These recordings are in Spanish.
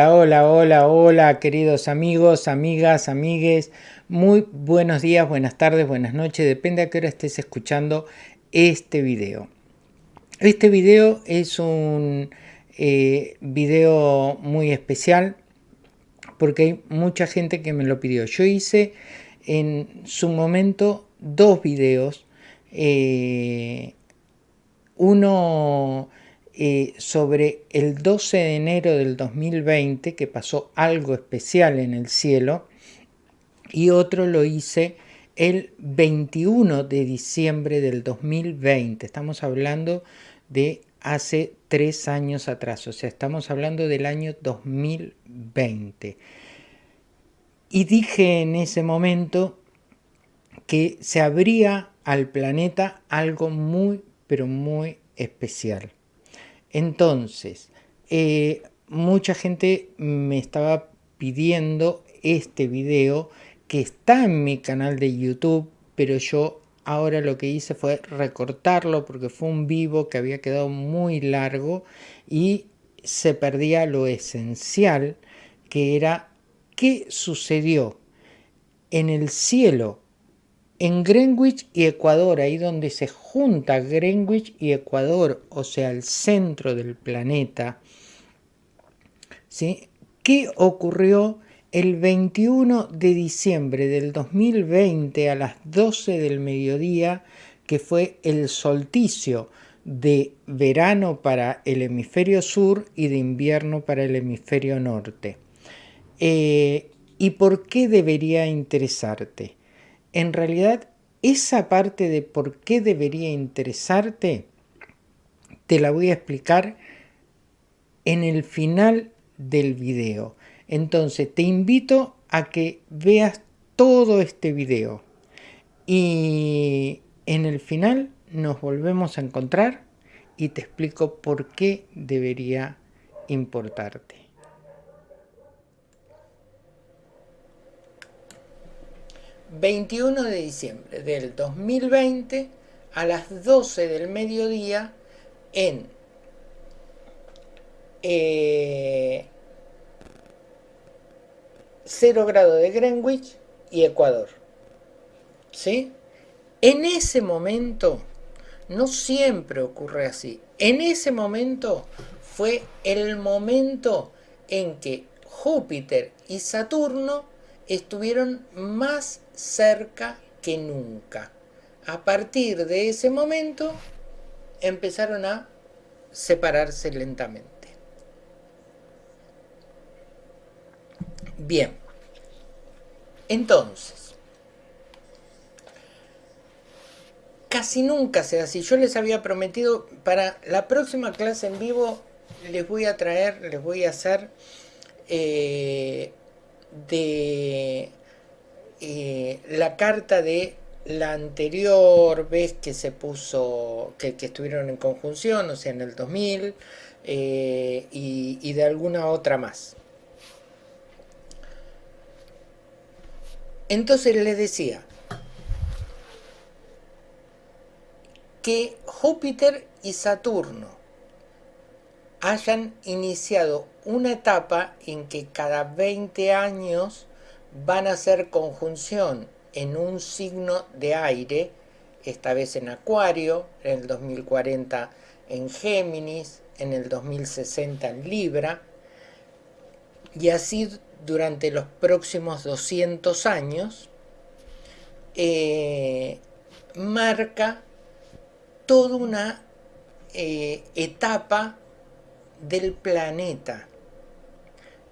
Hola, hola, hola, queridos amigos, amigas, amigues. Muy buenos días, buenas tardes, buenas noches, depende a qué hora estés escuchando este video. Este video es un eh, video muy especial porque hay mucha gente que me lo pidió. Yo hice en su momento dos videos. Eh, uno eh, sobre el 12 de enero del 2020, que pasó algo especial en el cielo, y otro lo hice el 21 de diciembre del 2020. Estamos hablando de hace tres años atrás, o sea, estamos hablando del año 2020. Y dije en ese momento que se abría al planeta algo muy, pero muy especial. Entonces, eh, mucha gente me estaba pidiendo este video que está en mi canal de YouTube, pero yo ahora lo que hice fue recortarlo porque fue un vivo que había quedado muy largo y se perdía lo esencial que era qué sucedió en el cielo en Greenwich y Ecuador, ahí donde se junta Greenwich y Ecuador, o sea, el centro del planeta, ¿sí? ¿qué ocurrió el 21 de diciembre del 2020 a las 12 del mediodía, que fue el solsticio de verano para el hemisferio sur y de invierno para el hemisferio norte? Eh, ¿Y por qué debería interesarte? En realidad esa parte de por qué debería interesarte, te la voy a explicar en el final del video. Entonces te invito a que veas todo este video y en el final nos volvemos a encontrar y te explico por qué debería importarte. 21 de diciembre del 2020 a las 12 del mediodía en 0 eh, grado de Greenwich y Ecuador. ¿Sí? En ese momento, no siempre ocurre así, en ese momento fue el momento en que Júpiter y Saturno estuvieron más cerca que nunca. A partir de ese momento empezaron a separarse lentamente. Bien, entonces, casi nunca se así. Yo les había prometido para la próxima clase en vivo les voy a traer, les voy a hacer eh, de eh, la carta de la anterior vez que se puso, que, estuvieron en conjunción, o sea, en el 2000, eh, y, y de alguna otra más. Entonces les decía que Júpiter y Saturno hayan iniciado una etapa en que cada 20 años van a hacer conjunción en un signo de aire, esta vez en Acuario, en el 2040 en Géminis, en el 2060 en Libra, y así durante los próximos 200 años, eh, marca toda una eh, etapa del planeta.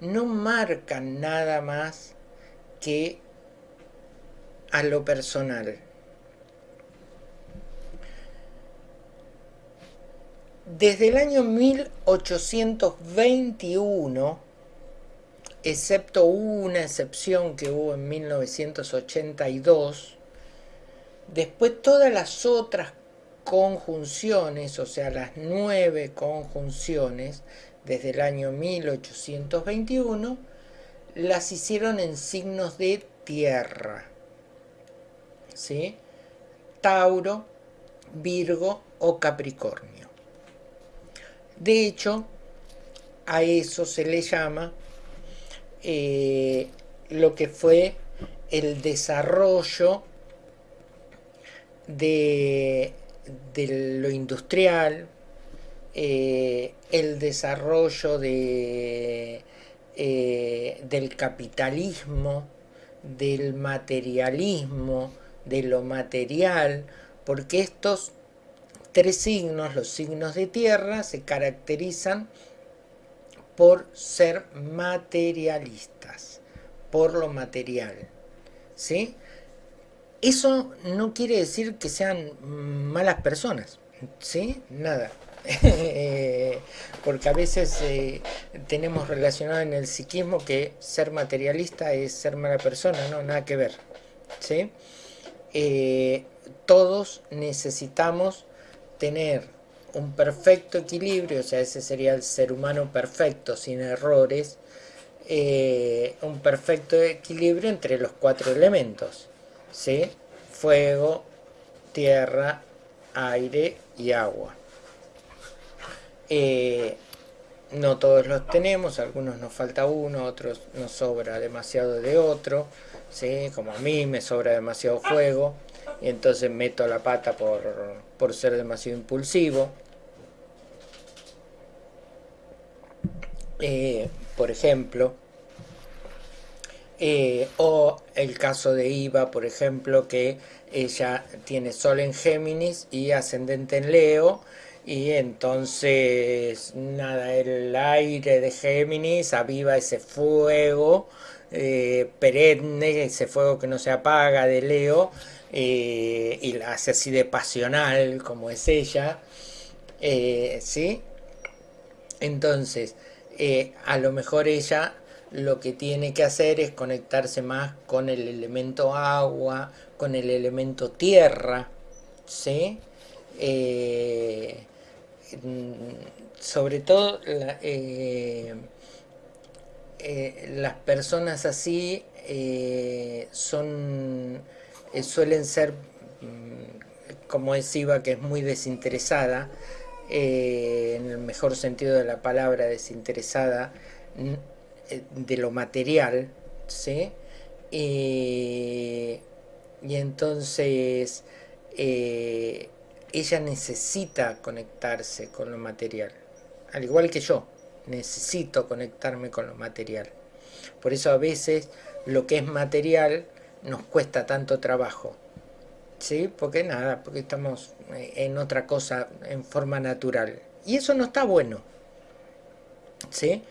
No marca nada más que a lo personal. Desde el año 1821, excepto una excepción que hubo en 1982, después todas las otras conjunciones, o sea, las nueve conjunciones, desde el año 1821, las hicieron en signos de tierra. ¿Sí? Tauro, Virgo o Capricornio. De hecho, a eso se le llama eh, lo que fue el desarrollo de, lo industrial, eh, el desarrollo de, eh, del capitalismo, del materialismo, de lo material, porque estos tres signos, los signos de tierra, se caracterizan por ser materialistas, por lo material. ¿sí? Eso no quiere decir que sean malas personas, ¿sí? Nada. Porque a veces eh, tenemos relacionado en el psiquismo que ser materialista es ser mala persona, no, nada que ver, ¿sí? Eh, todos necesitamos tener un perfecto equilibrio, o sea, ese sería el ser humano perfecto, sin errores, eh, un perfecto equilibrio entre los cuatro elementos, ¿sí? Fuego, tierra, aire y agua. Eh, no todos los tenemos, algunos nos falta uno, otros nos sobra demasiado de otro, ¿sí? como a mí me sobra demasiado fuego, y entonces meto la pata por, por ser demasiado impulsivo. Eh, por ejemplo, eh, o el caso de Iva, por ejemplo, que ella tiene Sol en Géminis y ascendente en Leo, y entonces, nada, el aire de Géminis aviva ese fuego eh, perenne, ese fuego que no se apaga de Leo, y la hace así de pasional como es ella, ¿sí? Entonces, eh, a lo mejor ella lo que tiene que hacer es conectarse más con el elemento agua, con el elemento tierra, ¿sí? Eh, sobre todo eh, las personas así son suelen ser mm, como es que es muy desinteresada eh, en el mejor sentido de la palabra, desinteresada eh, de lo material, ¿sí? y entonces eh, ella necesita conectarse con lo material, al igual que yo, necesito conectarme con lo material. Por eso a veces lo que es material nos cuesta tanto trabajo. ¿sí? Porque nada, porque estamos eh, en otra cosa en forma natural. Y eso no está bueno, ¿sí?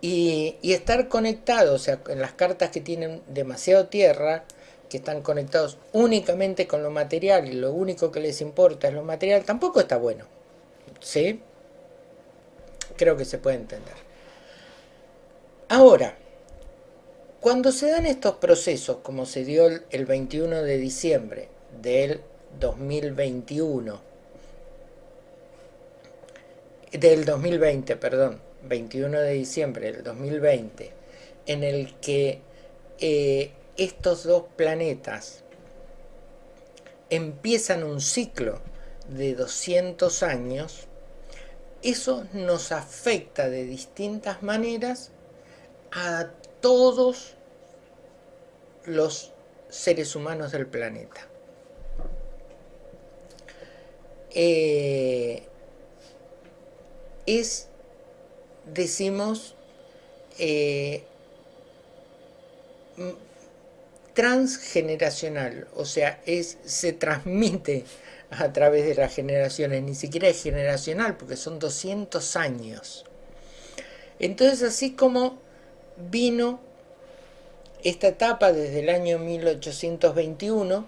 Y, estar conectados, o sea, en las cartas que tienen demasiado tierra, que están conectados únicamente con lo material y lo único que les importa es lo material, tampoco está bueno, ¿sí? Creo que se puede entender. Ahora, cuando se dan estos procesos, como se dio el 21 de diciembre, del 2021, del 2020, perdón, 21 de diciembre del 2020, en el que eh, estos dos planetas empiezan un ciclo de 200 años, eso nos afecta de distintas maneras a todos los seres humanos del planeta. Eh, es, decimos, eh, transgeneracional, o sea, se transmite a través de las generaciones, ni siquiera es generacional, porque son 200 años. Entonces, así como vino esta etapa desde el año 1821,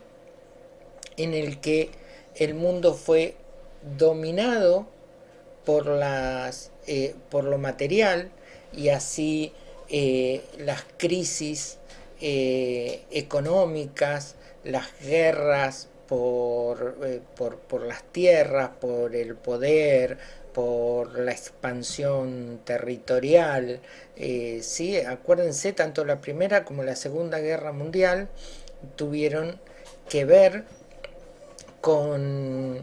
en el que el mundo fue dominado por, eh, lo material y así eh, las crisis eh, económicas, las guerras por, por, las tierras, por el poder, por la expansión territorial. ¿sí? Acuérdense, tanto la Primera como la Segunda Guerra Mundial tuvieron que ver con,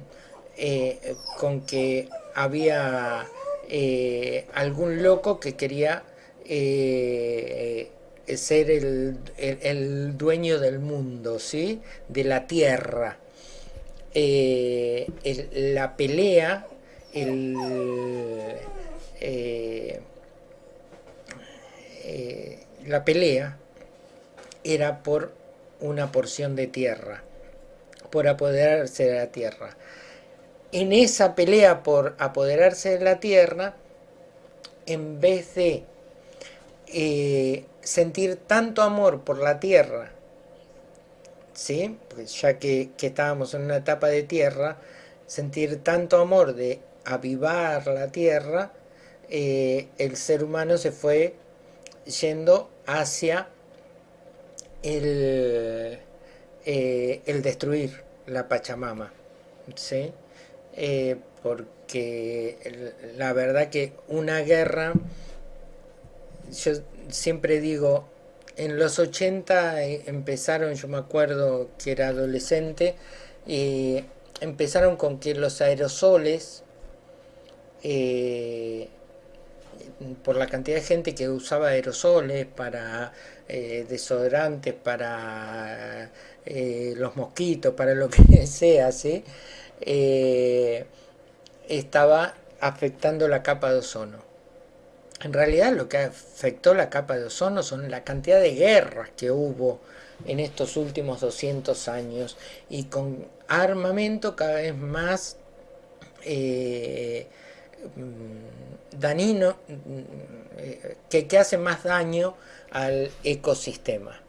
eh, con que había eh, algún loco que quería eh, ser el, dueño del mundo, ¿sí? de la tierra. Eh, la pelea, el, eh, la pelea era por una porción de tierra, por apoderarse de la tierra. En esa pelea por apoderarse de la tierra, en vez de eh, sentir tanto amor por la tierra, ¿sí? Pues ya que, estábamos en una etapa de tierra, sentir tanto amor de avivar la tierra, eh, el ser humano se fue yendo hacia el, eh, el destruir la Pachamama, ¿sí? porque la verdad que una guerra yo siempre digo, en los 80 eh, empezaron, yo me acuerdo que era adolescente, y empezaron con que los aerosoles, eh, por la cantidad de gente que usaba aerosoles para eh, desodorantes, para los mosquitos, para lo que sea, ¿sí? estaba afectando la capa de ozono. En realidad lo que afectó la capa de ozono son la cantidad de guerras que hubo en estos últimos 200 años y con armamento cada vez más eh, danino, que, hace más daño al ecosistema.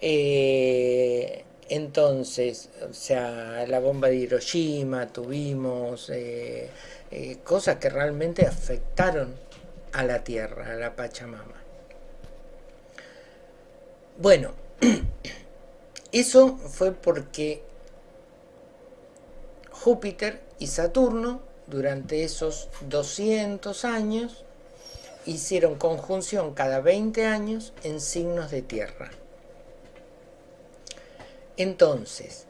Eh, entonces, o sea, la bomba de Hiroshima, tuvimos... Eh, eh, cosas que realmente afectaron a la Tierra, a la Pachamama. Bueno, eso fue porque Júpiter y Saturno durante esos 200 años hicieron conjunción cada 20 años en signos de tierra. Entonces,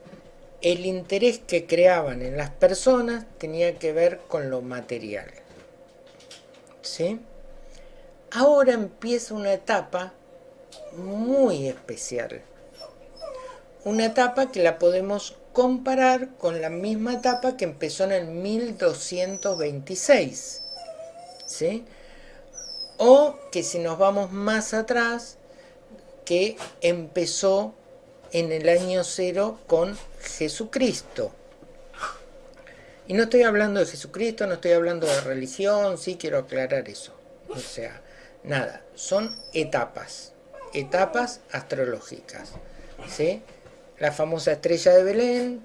el interés que creaban en las personas tenía que ver con lo material. ¿Sí? Ahora empieza una etapa muy especial. Una etapa que la podemos comparar con la misma etapa que empezó en el 1226. ¿Sí? O que si nos vamos más atrás, que empezó en el año cero con Jesucristo. Y no estoy hablando de Jesucristo, no estoy hablando de religión, sí quiero aclarar eso. O sea, nada, son etapas, etapas astrológicas. ¿sí? La famosa estrella de Belén,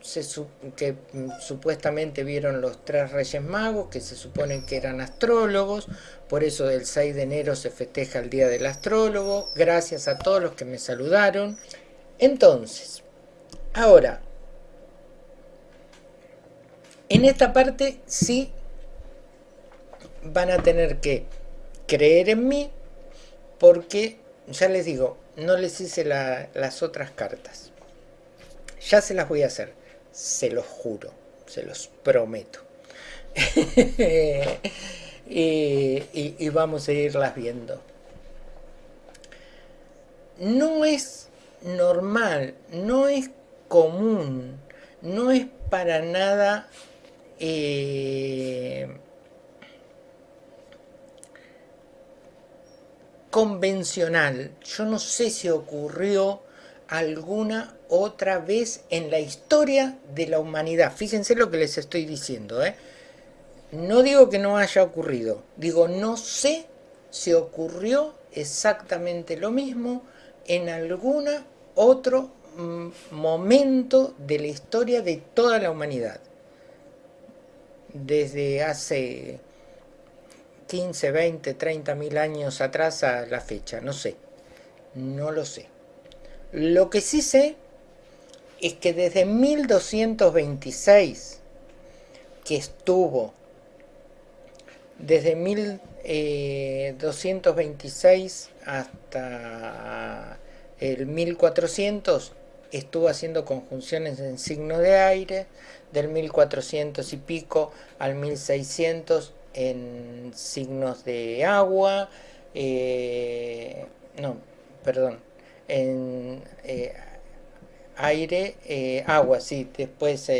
que mm, supuestamente vieron los tres reyes magos, que se suponen que eran astrólogos, por eso el 6 de enero se festeja el Día del Astrólogo, gracias a todos los que me saludaron. Entonces, ahora, en esta parte sí van a tener que creer en mí porque, ya les digo, no les hice las otras cartas. Ya se las voy a hacer, se los juro, se los prometo. y, y vamos a irlas viendo. No es normal, no es común, no es para nada eh, convencional. Yo no sé si ocurrió alguna otra vez en la historia de la humanidad. Fíjense lo que les estoy diciendo. ¿eh? No digo que no haya ocurrido, digo no sé si ocurrió exactamente lo mismo en alguna otro mm, momento de la historia de toda la humanidad. Desde hace 15, 20, 30 mil años atrás a la fecha, no sé, no lo sé. Lo que sí sé es que desde 1226 que estuvo, desde 1226 eh, hasta el 1400 estuvo haciendo conjunciones en signo de aire, del 1400 y pico al 1600 en signos de agua, eh, no, perdón, en eh, aire, eh, agua, sí, después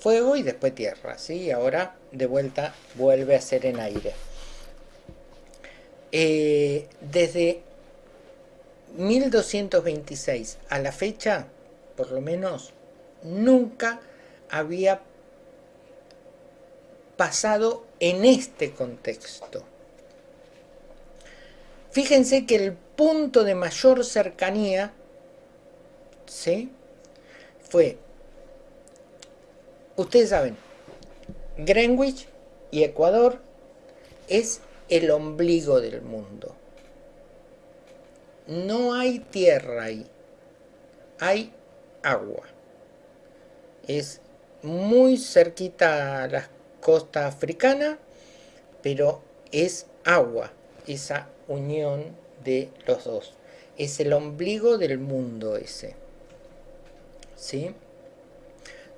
fuego y después tierra, ¿sí? Ahora de vuelta vuelve a ser en aire. Desde 1226 a la fecha, por lo menos, nunca había pasado en este contexto. Fíjense que el punto de mayor cercanía ¿sí? fue, ustedes saben, Greenwich y Ecuador es el ombligo del mundo. No hay tierra ahí, hay agua. Es muy cerquita a la costa africana, pero es agua, esa unión de los dos. Es el ombligo del mundo ese. ¿Sí?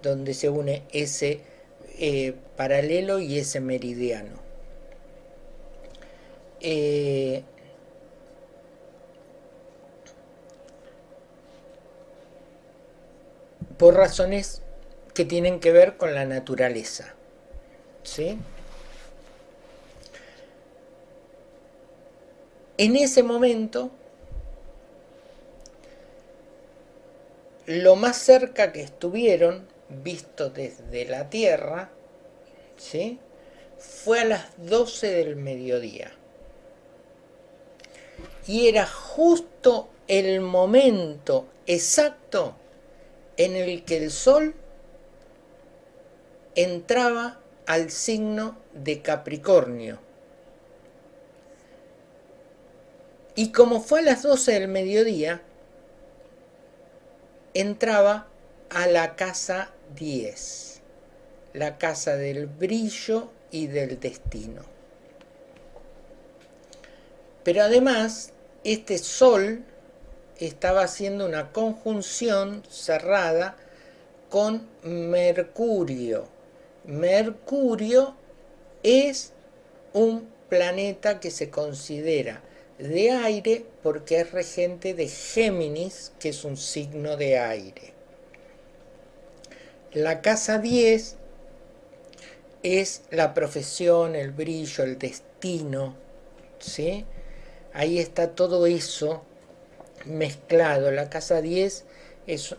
Donde se une ese eh, paralelo y ese meridiano. Eh, por razones que tienen que ver con la naturaleza. ¿Sí? En ese momento, lo más cerca que estuvieron, visto desde la Tierra, ¿sí? fue a las 12 del mediodía. Y era justo el momento exacto en el que el Sol entraba al signo de Capricornio. Y como fue a las 12 del mediodía, entraba a la casa 10, la casa del brillo y del destino. Pero además, este sol estaba haciendo una conjunción cerrada con Mercurio. Mercurio es un planeta que se considera de aire porque es regente de Géminis, que es un signo de aire. La casa 10 es la profesión, el brillo, el destino, ¿sí? Ahí está todo eso mezclado. La casa 10 es...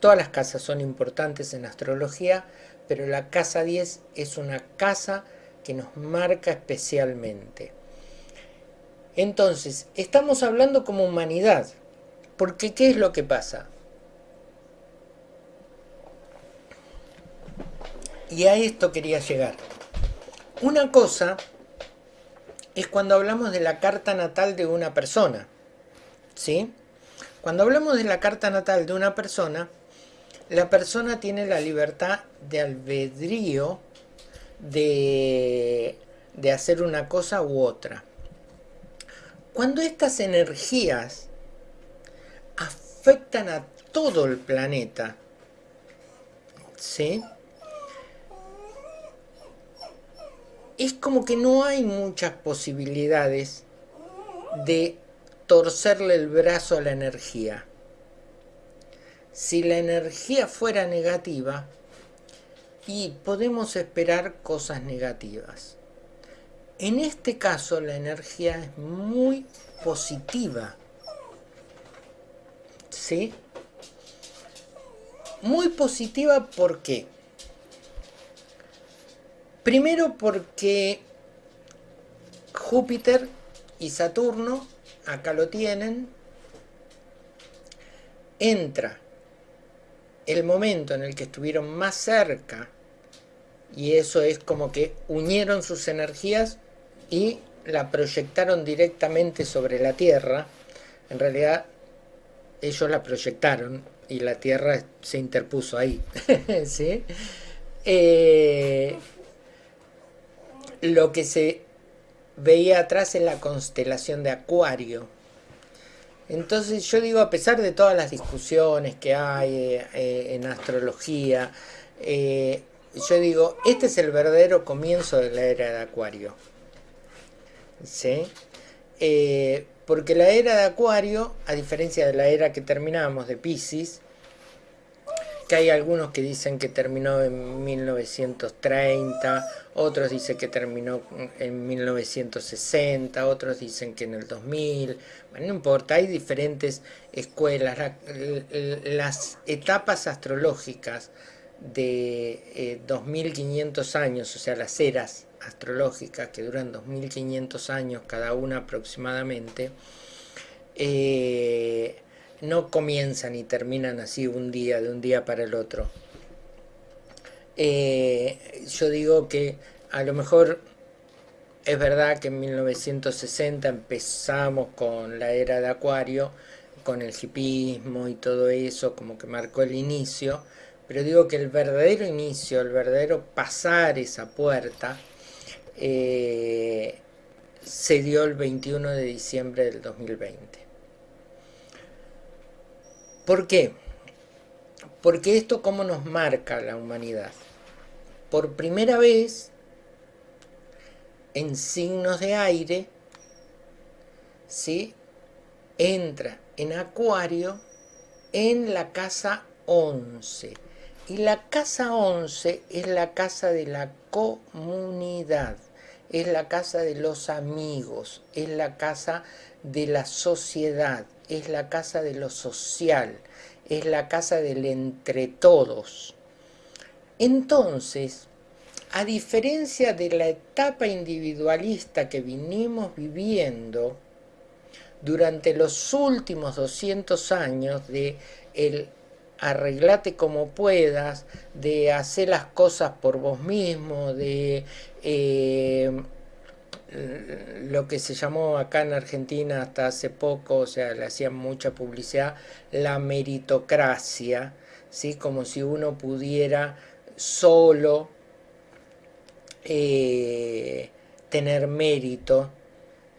Todas las casas son importantes en astrología, pero la casa 10 es una casa que nos marca especialmente. Entonces, estamos hablando como humanidad, porque ¿qué es lo que pasa? Y a esto quería llegar. Una cosa es cuando hablamos de la carta natal de una persona, ¿sí? Cuando hablamos de la carta natal de una persona, la persona tiene la libertad de albedrío de, de hacer una cosa u otra. Cuando estas energías afectan a todo el planeta, ¿sí? Es como que no hay muchas posibilidades de torcerle el brazo a la energía. Si la energía fuera negativa, y podemos esperar cosas negativas. En este caso la energía es muy positiva. ¿Sí? Muy positiva ¿por qué? Primero porque Júpiter y Saturno, acá lo tienen, entra el momento en el que estuvieron más cerca y eso es como que unieron sus energías y la proyectaron directamente sobre la Tierra. En realidad ellos la proyectaron y la Tierra se interpuso ahí. ¿Sí? Eh, lo que se veía atrás es la constelación de Acuario. Entonces yo digo, a pesar de todas las discusiones que hay eh, en astrología, eh, yo digo, este es el verdadero comienzo de la era de Acuario. ¿sí? Eh, Porque la era de Acuario, a diferencia de la era que terminamos de Pisces, que hay algunos que dicen que terminó en 1930, otros dicen que terminó en 1960, otros dicen que en el 2000, bueno, no importa, hay diferentes escuelas, las etapas astrológicas de 2500 eh, años, o sea, las eras astrológicas que duran 2500 años cada una aproximadamente, eh, no comienzan y terminan así un día, de un día para el otro. Eh, yo digo que a lo mejor es verdad que en 1960 empezamos con la era de Acuario, con el hipismo y todo eso, como que marcó el inicio, pero digo que el verdadero inicio, el verdadero pasar esa puerta, eh, se dio el 21 de diciembre del 2020. ¿Por qué? Porque esto cómo nos marca la humanidad. Por primera vez, en signos de aire, ¿sí? entra en acuario en la casa 11. Y la casa 11 es la casa de la comunidad, es la casa de los amigos, es la casa de la sociedad, es la casa de lo social, es la casa del entre todos. Entonces, a diferencia de la etapa individualista que vinimos viviendo durante los últimos 200 años de el arreglate como puedas, de hacer las cosas por vos mismo, de eh, lo que se llamó acá en Argentina hasta hace poco, o sea, le hacían mucha publicidad, la meritocracia, ¿sí? como si uno pudiera solo eh, tener mérito.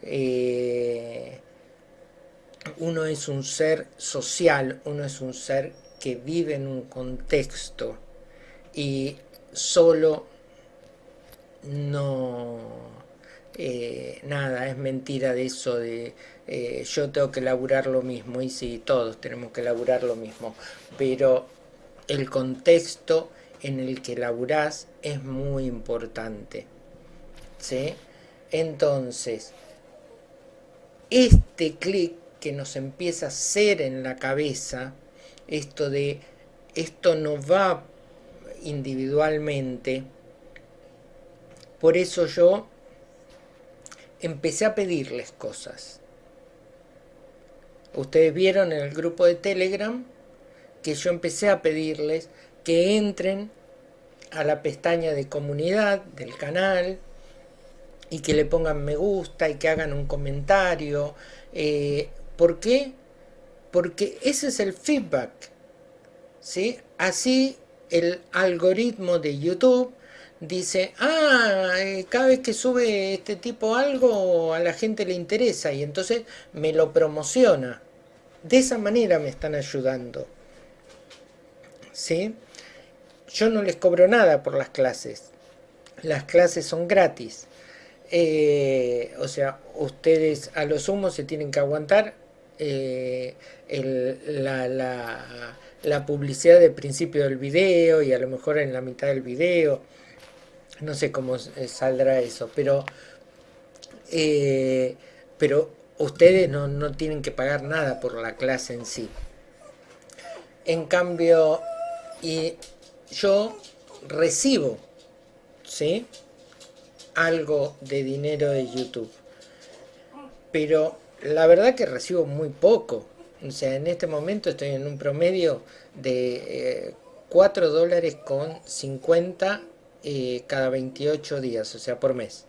Eh, uno es un ser social, uno es un ser que vive en un contexto y solo no eh, nada, es mentira de eso de eh, yo tengo que laburar lo mismo, y sí, todos tenemos que laburar lo mismo, pero el contexto en el que laburás es muy importante, ¿sí? Entonces, este clic que nos empieza a hacer en la cabeza, esto de esto no va individualmente, por eso yo empecé a pedirles cosas. Ustedes vieron en el grupo de Telegram que yo empecé a pedirles que entren a la pestaña de comunidad del canal y que le pongan me gusta y que hagan un comentario. Eh, ¿Por qué? Porque ese es el feedback. ¿sí? Así el algoritmo de YouTube dice, ah, eh, cada vez que sube este tipo algo a la gente le interesa y entonces me lo promociona. De esa manera me están ayudando. ¿Sí? Yo no les cobro nada por las clases. Las clases son gratis. Eh, o sea, ustedes a lo sumo se tienen que aguantar eh, la, la, la publicidad del principio del video y a lo mejor en la mitad del video no sé cómo eh, saldrá eso, pero, eh, pero ustedes no, tienen que pagar nada por la clase en sí. En cambio, y yo recibo, ¿sí? Algo de dinero de YouTube. Pero la verdad que recibo muy poco. O sea, en este momento estoy en un promedio de 4 eh, dólares con 50 eh, cada 28 días, o sea, por mes.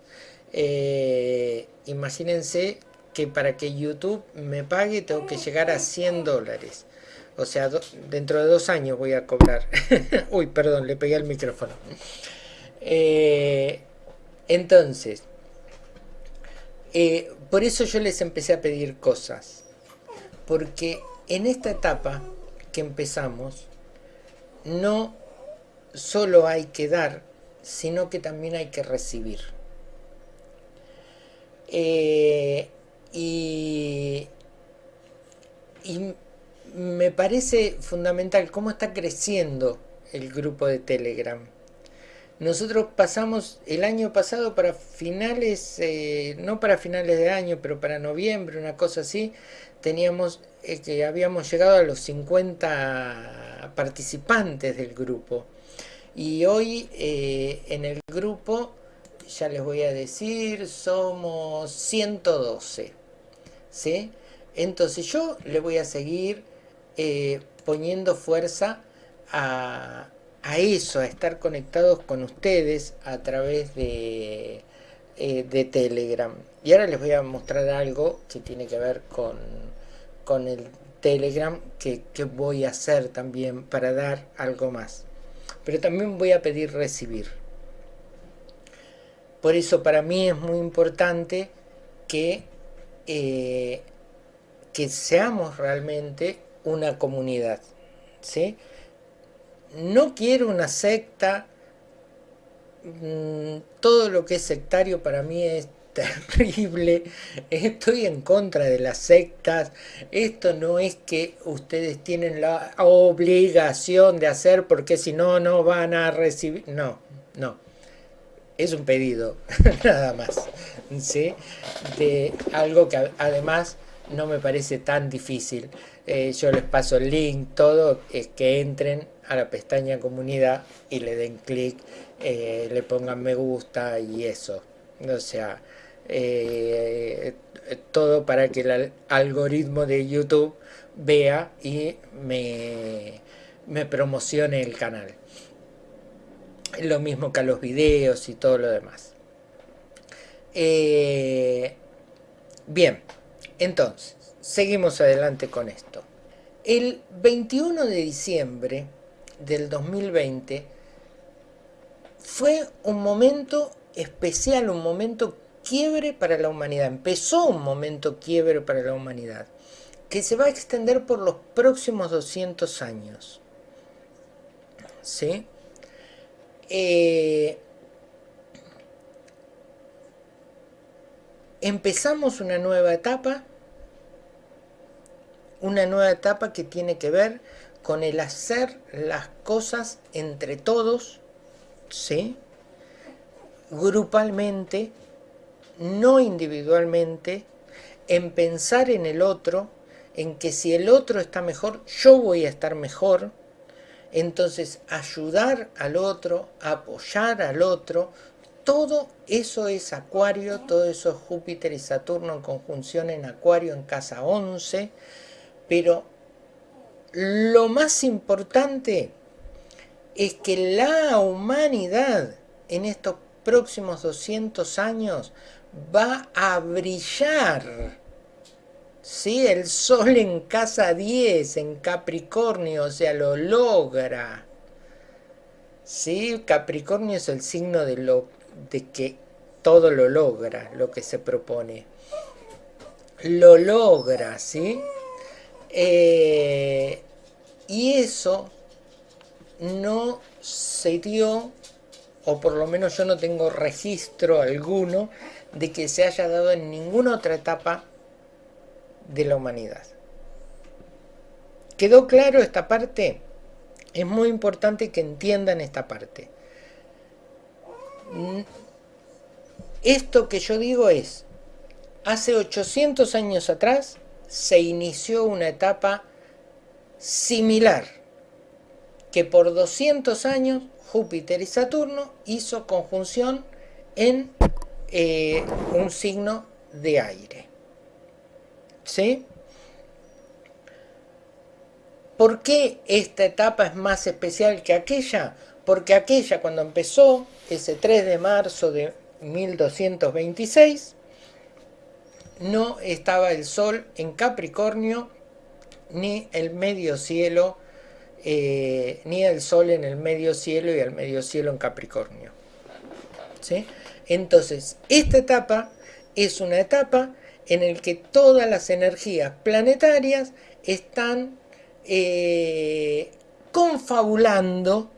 Eh, imagínense que para que YouTube me pague tengo que llegar a 100 dólares. O sea, dentro de dos años voy a cobrar. Uy, perdón, le pegué al micrófono. Eh, entonces, por eso yo les empecé a pedir cosas. Porque en esta etapa que empezamos, no solo hay que dar, sino que también hay que recibir. Eh, y, y me parece fundamental cómo está creciendo el grupo de Telegram. Nosotros pasamos el año pasado para finales, eh, no para finales de año, pero para noviembre, una cosa así, teníamos eh, que habíamos llegado a los 50 participantes del grupo. Y hoy eh, en el grupo, ya les voy a decir, somos 112. ¿sí? Entonces yo le voy a seguir poniendo fuerza a, eso, a estar conectados con ustedes a través de, eh, de Telegram. Y ahora les voy a mostrar algo que tiene que ver con, con el Telegram que, que, voy a hacer también para dar algo más. Pero también voy a pedir recibir. Por eso para mí es muy importante que, eh, que seamos realmente una comunidad. ¿sí? no quiero una secta, mm, todo lo que es sectario para mí es terrible, estoy en contra de las sectas, esto no es que ustedes tienen la obligación de hacer porque si no, no van a recibir, no, no, es un pedido, nada más, ¿sí? de algo que además no me parece tan difícil, eh, yo les paso el link, todo, es que entren a la pestaña comunidad y le den clic, eh, le pongan me gusta y eso. O sea, eh, todo para que el algoritmo de YouTube vea y me, me promocione el canal. Lo mismo que los videos y todo lo demás. Eh, bien, entonces, seguimos adelante con esto. El 21 de diciembre del 2020 fue un momento especial, un momento quiebre para la humanidad. Empezó un momento quiebre para la humanidad que se va a extender por los próximos 200 años. ¿Sí? Eh, empezamos una nueva etapa, una nueva etapa que tiene que ver con el hacer las cosas entre todos, ¿sí? grupalmente, no individualmente, en pensar en el otro, en que si el otro está mejor, yo voy a estar mejor, entonces ayudar al otro, apoyar al otro, todo eso es Acuario, todo eso es Júpiter y Saturno en conjunción en Acuario en casa 11, pero lo más importante es que la humanidad en estos próximos 200 años va a brillar. ¿Sí? El sol en casa 10, en Capricornio, o sea, lo logra. ¿Sí? Capricornio es el signo de, lo, de que todo lo logra, lo que se propone. Lo logra, ¿sí? Eh, y eso no se dio, o por lo menos yo no tengo registro alguno, de que se haya dado en ninguna otra etapa de la humanidad. ¿Quedó claro esta parte? Es muy importante que entiendan esta parte. Esto que yo digo es, hace 800 años atrás se inició una etapa similar, que por 200 años Júpiter y Saturno hizo conjunción en eh, un signo de aire. ¿Sí? ¿Por qué esta etapa es más especial que aquella? Porque aquella cuando empezó, ese 3 de marzo de 1226, no estaba el Sol en Capricornio, ni el medio cielo, eh, ni el Sol en el medio cielo y el medio cielo en Capricornio. ¿Sí? Entonces, esta etapa es una etapa en la que todas las energías planetarias están eh, confabulando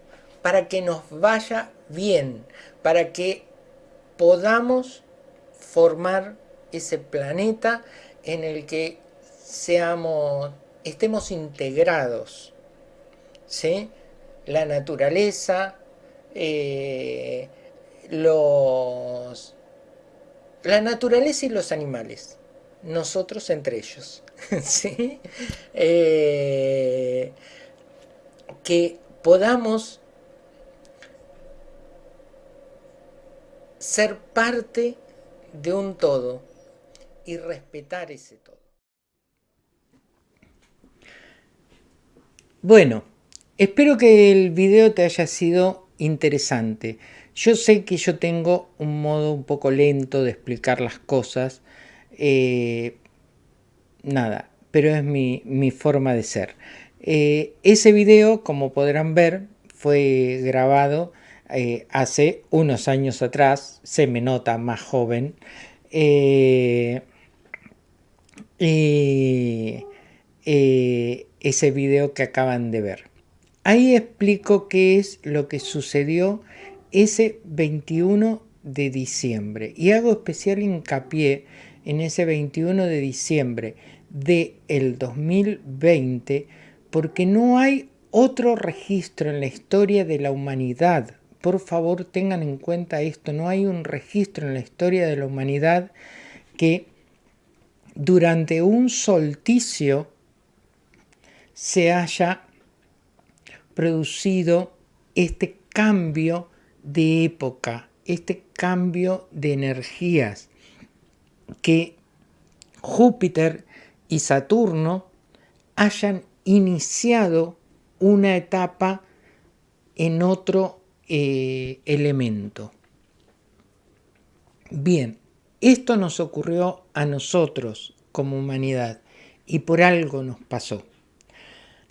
para que nos vaya bien, para que podamos formar ese planeta en el que seamos, estemos integrados, ¿sí? La naturaleza, eh, los, la naturaleza y los animales, nosotros entre ellos, ¿sí? Eh, que podamos ser parte de un todo y respetar ese todo. Bueno, espero que el video te haya sido interesante. Yo sé que yo tengo un modo un poco lento de explicar las cosas. Eh, nada, pero es mi, forma de ser. Eh, ese video, como podrán ver, fue grabado eh, hace unos años atrás, se me nota más joven. ese video que acaban de ver. Ahí explico qué es lo que sucedió ese 21 de diciembre y hago especial hincapié en ese 21 de diciembre de el 2020 porque no hay otro registro en la historia de la humanidad. Por favor tengan en cuenta esto, no hay un registro en la historia de la humanidad que durante un solsticio se haya producido este cambio de época, este cambio de energías que Júpiter y Saturno hayan iniciado una etapa en otro eh, elemento. Bien, esto nos ocurrió a nosotros como humanidad y por algo nos pasó.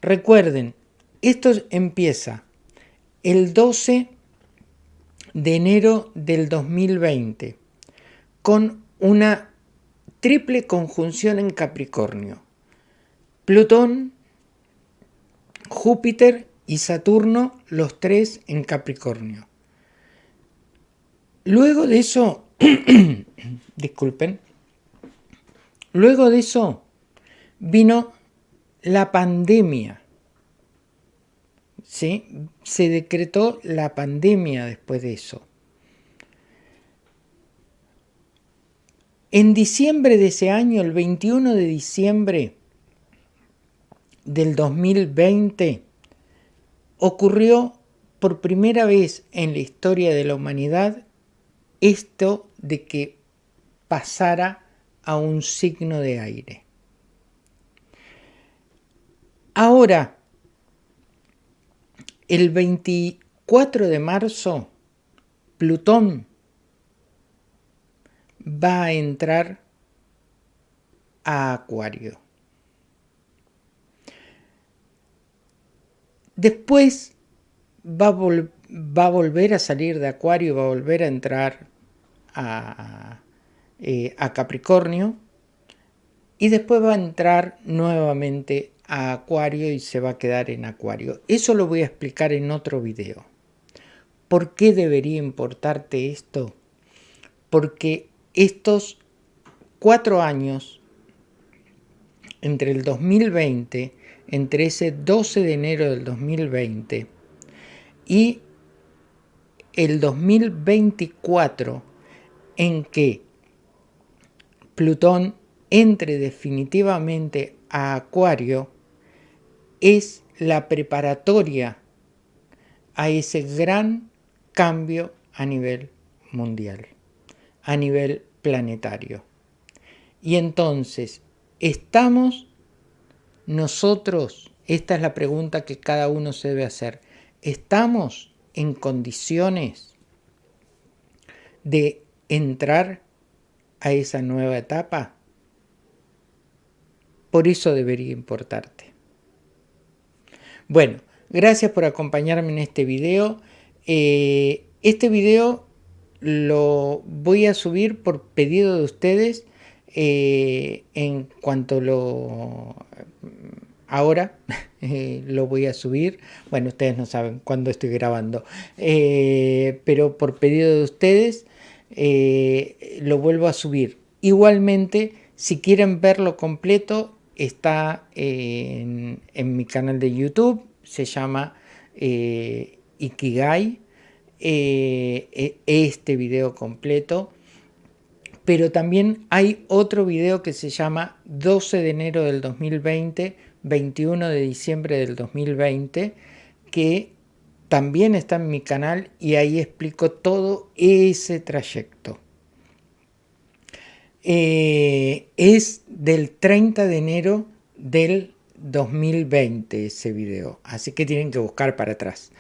Recuerden, esto empieza el 12 de enero del 2020 con una triple conjunción en Capricornio. Plutón, Júpiter y Saturno, los tres en Capricornio. Luego de eso, disculpen, luego de eso vino la pandemia se decretó la pandemia después de eso. En diciembre de ese año, el 21 de diciembre del 2020, ocurrió por primera vez en la historia de la humanidad esto de que pasara a un signo de aire. Ahora, el 24 de marzo, Plutón va a entrar a Acuario. Después va a, volver a salir de Acuario, va a volver a entrar a, eh, a Capricornio y después va a entrar nuevamente a Acuario y se va a quedar en Acuario. Eso lo voy a explicar en otro video. ¿Por qué debería importarte esto? Porque estos cuatro años, entre el 2020, entre ese 12 de enero del 2020 y el 2024, en que Plutón entre definitivamente a Acuario, es la preparatoria a ese gran cambio a nivel mundial, a nivel planetario. Y entonces, ¿estamos nosotros, esta es la pregunta que cada uno se debe hacer, ¿estamos en condiciones de entrar a esa nueva etapa? Por eso debería importarte. Bueno, gracias por acompañarme en este video. Eh, este video lo voy a subir por pedido de ustedes eh, en cuanto lo... Ahora eh, lo voy a subir. Bueno, ustedes no saben cuándo estoy grabando. pero por pedido de ustedes lo vuelvo a subir. Igualmente, Si quieren verlo completo, está en, mi canal de YouTube, se llama eh, Ikigai, eh, e, este video completo, pero también hay otro video que se llama 12 de enero del 2020, 21 de diciembre del 2020, que también está en mi canal y ahí explico todo ese trayecto. Eh, es del 30 de enero del 2020 ese video, así que tienen que buscar para atrás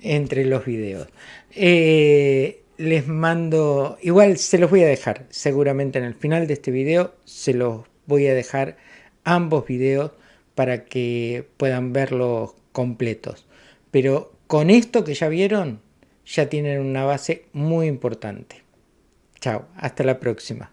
entre los videos. Eh, les mando, igual se los voy a dejar, seguramente en el final de este video se los voy a dejar ambos videos para que puedan verlos completos. Pero con esto que ya vieron, ya tienen una base muy importante. Chao, hasta la próxima.